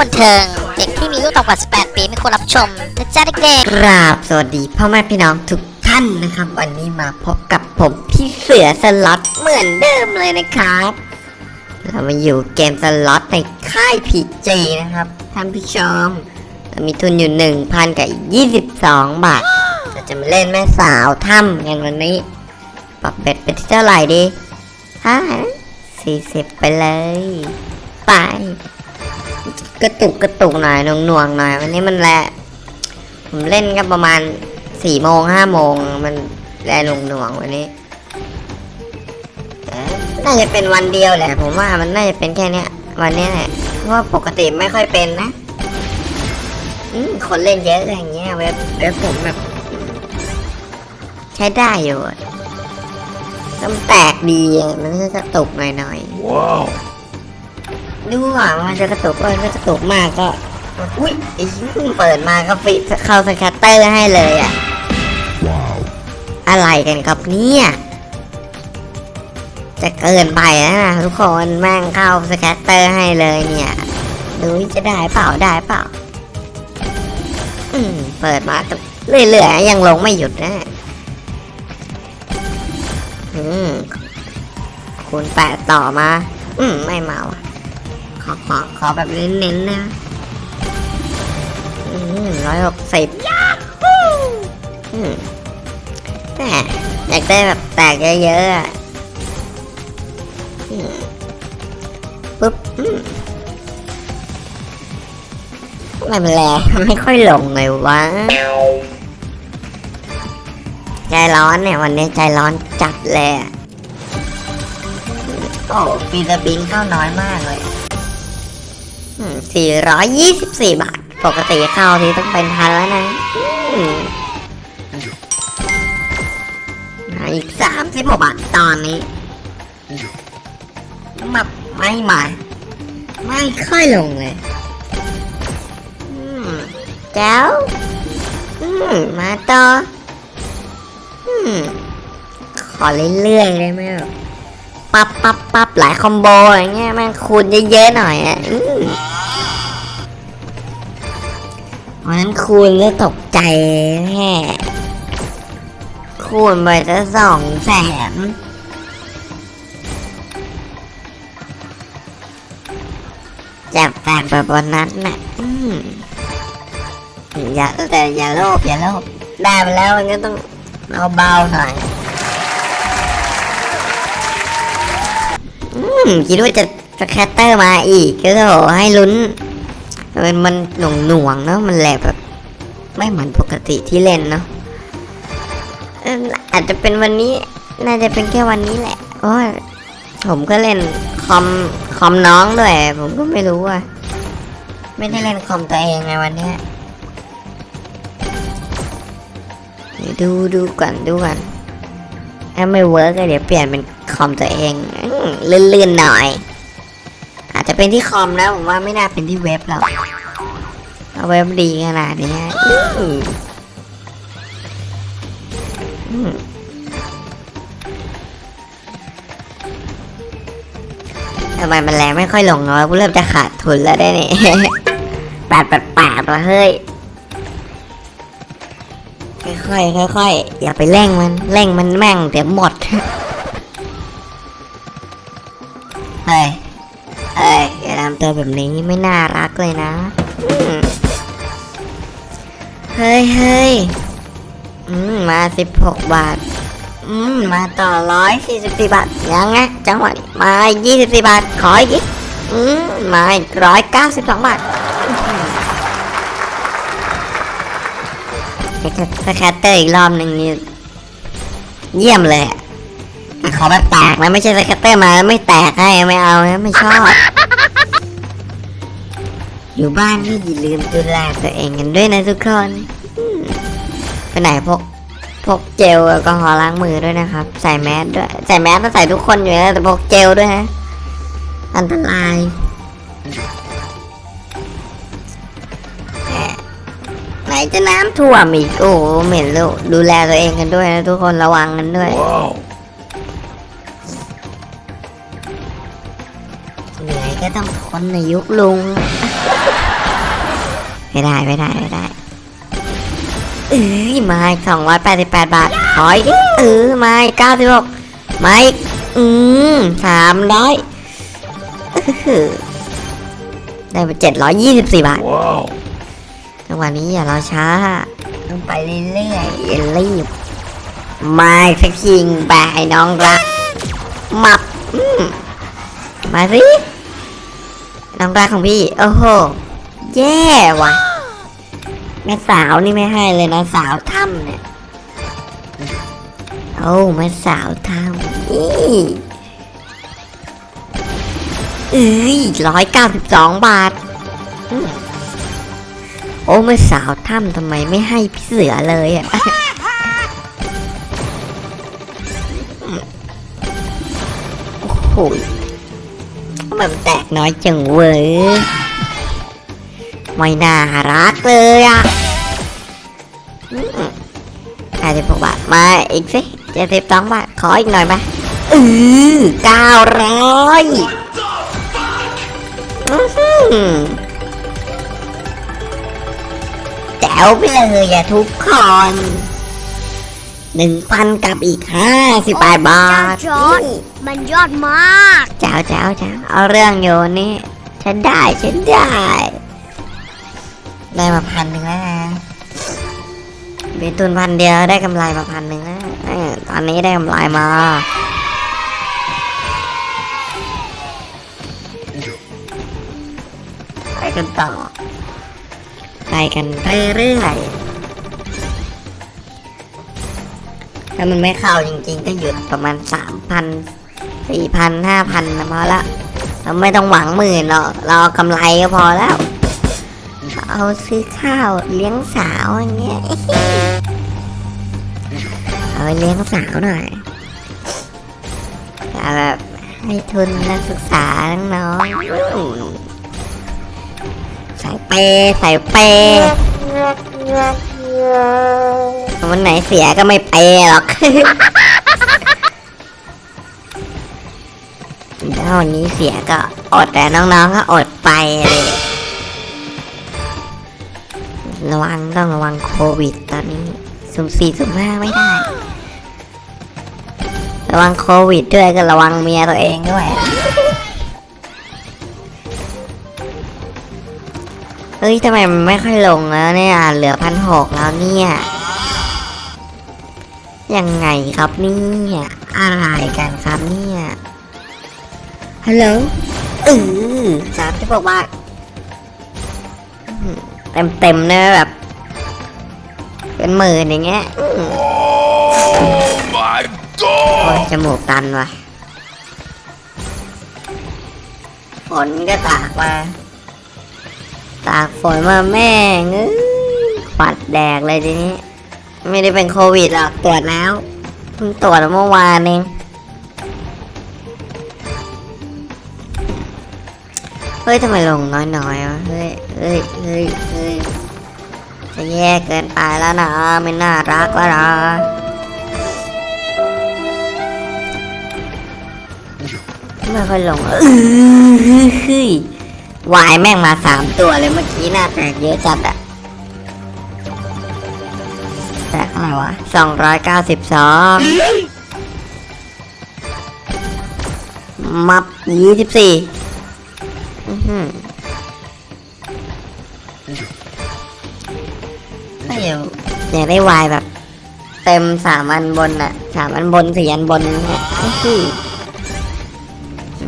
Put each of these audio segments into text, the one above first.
บันเทิง เด็กที่มีอายุต่ำกว่า 18 ปีไม่ควรรับชมนะจ๊ะเด็กกราบสวัสดีพ่อแม่พี่น้องทุกท่านนะครับ วันนี้มาพบกับผมพี่เสือสล็อตเหมือนเดิมเลยนะครับ เรามาอยู่เกมสล็อตในค่ายพีจีนะครับท่านผู้ชมเรามีทุนอยู่ 1,000 กับอีก 22 บาทเราจะมาเล่นแม่สาวถ้ำกันวันนี้ปรับเบ็ดไปที่เท่าไหร่ดีฮะ40ไปเลย ไป กระตุกกระตุกหน่อยหน่วงๆหน่อย วันนี้มันแหละผมเล่นก็ประมาณสี่โมงห้าโมงมันแลหน่วงหน่วงวันนี้น่าจะเป็นวันเดียวแหละ ผมว่ามันน่าจะเป็นแค่เนี้ย วันนี้แหละเพราะว่าปกติไม่ค่อยเป็นนะคนเล่นเยอะอย่างเงี้ยเว็บเว็บผมแบบใช้ได้อยู่ต้องแตกดีมันก็กระตกหน่อยๆ Wow. ดูว่ามันจะกระตุกก็ไม่กระตุกมากก็อุ้ยไอ้เพิ่งเปิดมาก็ฟิเข้าสแคตเตอร์ให้เลยอะ Wow. อะไรกันครับเนี่ยจะเกินไปแล้วนะทุกคนแม่งเข้าสแคตเตอร์ให้เลยเนี่ยดูจะได้เปล่าได้เปล่าอืมเปิดมาก็เรื่อยๆยังลงไม่หยุดนะอืมคูณแปดต่อมา อืมไม่เมาอะ ขอขอขอแบบเน้นๆนะอืมร้อยหกสิบอืมแหมอยากได้แบบแตกเยอะๆอะอืมปุ๊บอืมทำไมมันแรงไม่ค่อยลงเลยวะ ใจร้อนเนี่ย วันนี้ใจร้อนจัดเลยอะโอ้ฟีสบิงเข้าน้อยมากเลย สี่ร้อยยี่สิบาท ปกติเข้าที่ต้องเป็นพันแล้วนะอีกสามสิบกว่าบาทตอนนี้มาไม่มา ไม่ค่อยลงเลยแจ้วมาต่อขอเรื่อยๆเลยไหมแบบ ปั๊บปั๊บปั๊บหลายคอมโบอย่างเงี้ยแม่งคูณเยอะๆหน่อยอะมวันนั้นคูณก็ตกใจแม่คูณไปจะสองแสนจับแตกแบบวันนั้นน่ะอย่าแต่อย่าโลภอย่าโลภได้มาแล้วมันก็ต้องเอาเบาหน่อย คิดว่าจะสแคตเตอร์มาอีกก็โถให้ลุ้น มันมันหน่วงหน่วงๆเนาะมันแหลบแบบ ไม่เหมือนปกติที่เล่นเนาะอาจจะเป็นวันนี้ น่าจะเป็นแค่วันนี้แหละเพราะว่าผมก็เล่นคอมคอมน้องด้วย ผมก็ไม่รู้อะไม่ได้เล่นคอมตัวเองไงวันนี้ดูดูก่อนดูก่อนถ้าไม่เวิร์กก็เดี๋ยวเปลี่ยนเป็น คอมตัวเองลื่นๆหน่อย อาจจะเป็นที่คอมนะผมว่าไม่น่าเป็นที่เว็บหรอกเว็บดีขนาดนี้ทำไมมันแรงไม่ค่อยลงเนาะกูเริ่มจะขาดทุนแล้วได้เนี่ยแปดแปดแปดละเฮ้ย ค่อยๆค่อยๆอย่าไปเร่งมัน เร่งมันแม่งเดี๋ยวหมด เฮ้ยเอ้ยอย่าทำตัวแบบนี้ไม่น่ารักเลยนะ เฮ้ยเฮ้ยมาสิบหกบาท อืม มาต่อร้อยสี่สิบสี่บาท ยังไงจังหวะนี้มายี่สิบสี่บาท ขออีก อืม มาร้อยเก้าสิบสองบาทอื้อหือ scatter อีกรอบหนึ่งนี่เยี่ยมเลยอะ ขอแบบแตกนะไม่ใช่ scatter มาไม่แตกให้ไม่เอานะไม่ชอบ อยู่บ้านก็อย่าลืมดูแลตัวเองกันด้วยนะทุกคนไปไหนพกพกเจลแอลกอฮอล์ล้างมือด้วยนะครับ ใส่แมสด้วย ใส่แมสต้องใส่ทุกคนอยู่แล้วแต่พกเจลด้วยฮะ อันตรายไหนจะน้ำท่วมอีกโอ้เหม็นลูกดูแลตัวเองกันด้วยนะทุกคนระวังกันด้วย Wow. ก็ก็ต้องทนในยุคลุง ไม่ได้ไม่ได้ไม่ได้เอ้ยไม้สองร้อยแปดสิบแปดบาทขออีกดิเออไม้เก้าสิบหกไม้อืมสามร้อยได้ไปเจ็ดร้อยยี่สิบสี่บาท Wow. จังหวะนี้อย่ารอช้า ต้องไปเรื่อยๆอย่ารีบมาสักคิงไปให้น้องรักมับอืมมาสิ น้องรักของพี่ โอ้โห แย่ว่ะ แม่สาวนี่ไม่ให้เลยนะสาวถ้ำเนี่ย โอ้แม่สาวถ้ำนี่เอ้ยร้อยเก้าสิบสองบาท โอ้ไม่สาวถ้ำทำไมไม่ให้พี่เสือเลยอะโอ้โห มันแตกน้อยจังเว้ยไม่น่ารักเลยอะอาจจะบอกบาทมาอีกสิเจ็ดสิบสองบาทขออีกหน่อยไหมอือเก้าร้อยอื้อหือแจ๋วไปเลยอะทุกคน หนึ่งพันกับอีกห้าสิบแปดบาทเจ้าจอร์จมันยอดมากแจ๋วแจ๋วแจ๋วเอาเรื่องโยนนี่ฉันได้ฉันได้ ได้มาพันหนึ่งแล้วนะมีทุนพันเดียวได้กำไรมาพันหนึ่งแล้วเออตอนนี้ได้กำไรมาไปกันต่อไปกันเรื่อย ถ้ามันไม่เข้าจริงๆ ก็หยุดประมาณสามพันสี่พันห้าพันนะพอละเราไม่ต้องหวังหมื่นหรอกเราเอกำไรก็พอแล้ว เอาซื้อข้าวเลี้ยงสาวอย่างเงี้ยเอาไปเลี้ยงสาวหน่อยเอาแบบให้ทุนนักศึกษาน้องๆใส่เปใส่เป วันไหนเสียก็ไม่เปหรอกถ้าวันนี้เสียก็อดแต่น้องๆก็อดไปเลย ระวังต้องระวังโควิดตอนนี้สุ่มสี่สุ่มห้าไม่ได้ ระวังโควิดด้วยก็ระวังเมียตัวเองด้วยเฮ้ยทำไมมันไม่ค่อยลงแล้วเนี่ย เหลือพันหกแล้วเนี่ย ยังไงครับเนี่ยอะไรกันครับเนี่ยฮัลโหลเออสามที่บอกว่าเต็มเต็มๆเนอะแบบ เป็นหมื่นอย่างเงี้ยอื้อ Oh my โอ้ย god! จมูกตันว่ะฝนก็ตากมาตากฝนมาแม่งเอ้ยปัดแดกเลยทีนี้ ไม่ได้เป็นโควิดหรอกตรวจแล้วเพิ่งตรวจเมื่อวานเองเฮ้ยทำไมลงน้อยๆวะเฮ้ยเฮ้ยเฮ้ยเฮ้ยจะแย่เกินไปแล้วนะไม่น่ารักแล้วนะไม่ค่อยลงเออเฮ้ยวายแม่งมาสามตัวเลยเมื่อกี้หน้าแตกเยอะจัดอะ อะไรวะสองร้อยเก้าสิบสองมับยี่สิบสี่อื้อหือไม่ยากอยากได้วายแบบ เต็มสามอันบนอะสามอันบนสี่อันบน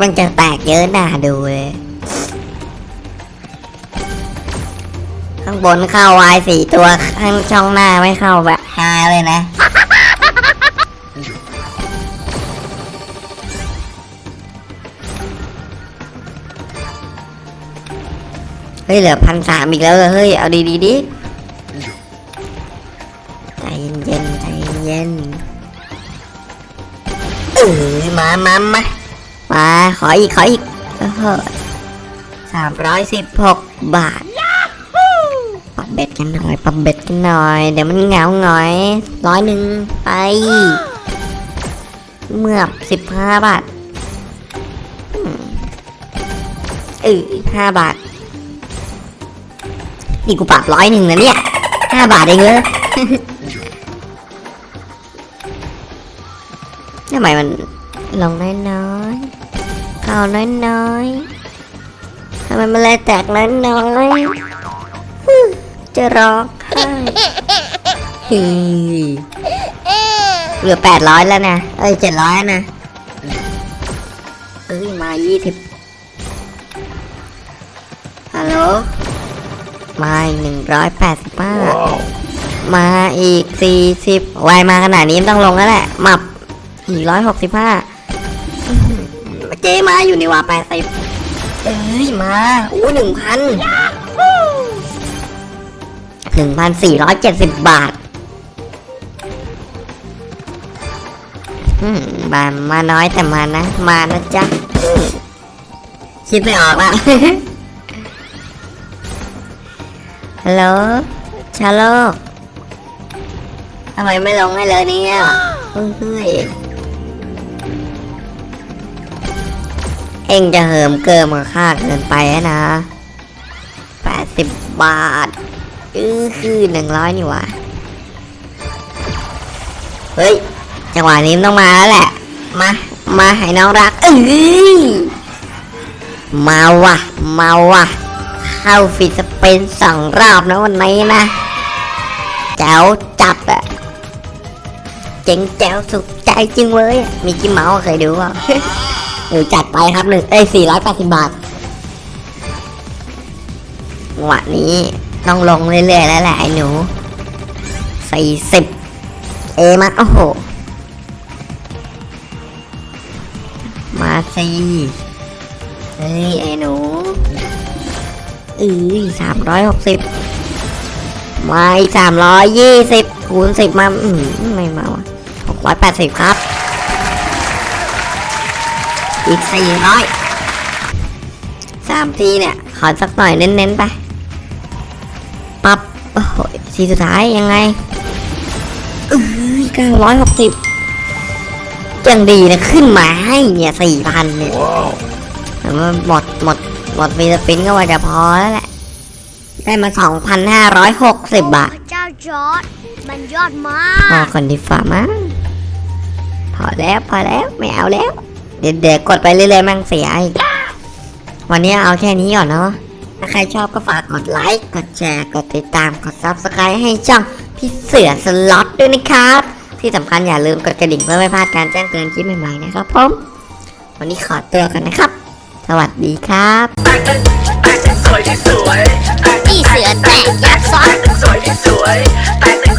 มันจะแตกเยอะน่าดูเลยข้างบนเข้าวายสี่ตัว ข้างช่องหน้าไม่เข้าแบบ ฮาเลยนะ เฮ้ยเหลือพันสามอีกแล้วเหรอเฮ้ย เอาดีดีดิใจเย็นใจเย็นเออมามามามาขออีก ขออีกสามร้อยสิบหกบาท เบ็ดกันหน่อยปรับเบ็ดกันหน่อย เดี๋ยวมันเหงาหน่อยร้อยหนึ่งไป เมื่อสิบห้าบาทอืมเออห้าบาท นี่กูปรับร้อยหนึ่งนะเนี่ยห้าบาทเองเลยทำไมมันลงน้อยๆเข้าน้อยๆทำไมมันเลยแตกน้อยๆฮึ จะร้องไห้ฮึเหลือแปดร้อยแล้วนะ เอ้ยเจ็ดร้อยนะ เอ้ยมายี่สิบฮัลโหล มาอีกหนึ่งร้อยแปดสิบห้า Wow. มาอีกสี่สิบวายมาขนาดนี้ต้องลงแล้วแหละหมับอีกร้อยหกสิบห้าเจมาอยู่นี่ว่าแปดสิบเอ้ยมาอู้หนึ่งพัน หนึ่งพันสี่ร้อยเจ็ดสิบบาทมมาน้อยแต่มานะ มานะจ๊ะคิดไม่ออกละฮัลโหลชาโลกทำไมไม่ลงให้เลยเนี่ยเฮ้ยเอ็งจะเหิมเกินมาค่าเกินไปนะแปดสิบบาท อือคือหนึ่งร้อยนี่หว่าเฮ้ย จังหวะนี้มันต้องมาแล้วแหละ มา มาให้น้องรักเอ้ยมาว่ะมาว่ะเข้าฟิตสเปนสองรอบนะวันนี้นะแจ๋วจับอะเจ๋งแจ๋วสุขใจจริงเว้ย มีกิมเมาส์เคยดูเปล่าหนูจัดไปครับหนึ่งเอ้ยสี่ร้อยแปดสิบบาทจังหวะนี้ ต้องลงเรื่อยๆแล้วแหละไอ้หนูสี่สิบเอมาโอ้โห มาสิเฮ้ยไอ้หนูเอ้ยสามร้อยหกสิบมาอีกสามร้อยยี่สิบคูณสิบมาอืมไม่มาวะหกร้อยแปดสิบครับ อีกสี่ร้อยสามทีเนี่ย ขอสักหน่อยเน้นๆไป ทีสุดท้ายยังไงอือเก้าร้อยหกสิบยังดีนะขึ้นมาให้เนี่ยสี่พันเนี่ย Wow. แต่ว่าหมดหมดหมดฟีสปินก็ว่าจะพอแล้วแหละ ได้มาสองพันห้าร้อยหกสิบบาทพระเจ้าจอร์ดมันยอดมาพอกคนที่ฝ่ามั้งพอแล้วพอแล้วไม่เอาแล้ว เดี๋ยวเดี๋ยวกดไปเรื่อยๆมั่งเสียอีกวันนี้เอาแค่นี้ก่อนเนาะถ้า ใครชอบก็ฝากกดไลค์ กดแชร์ กดติดตาม กด subscribe ให้ช่องพี่เสือสล็อตด้วยนะครับ ที่สำคัญอย่าลืมกดกระดิ่งเพื่อไม่พลาดการแจ้งเตือนคลิปใหม่ๆนะครับผม วันนี้ขอตัวกันนะครับ สวัสดีครับพี่เสือแตกยักษ์ซ้อน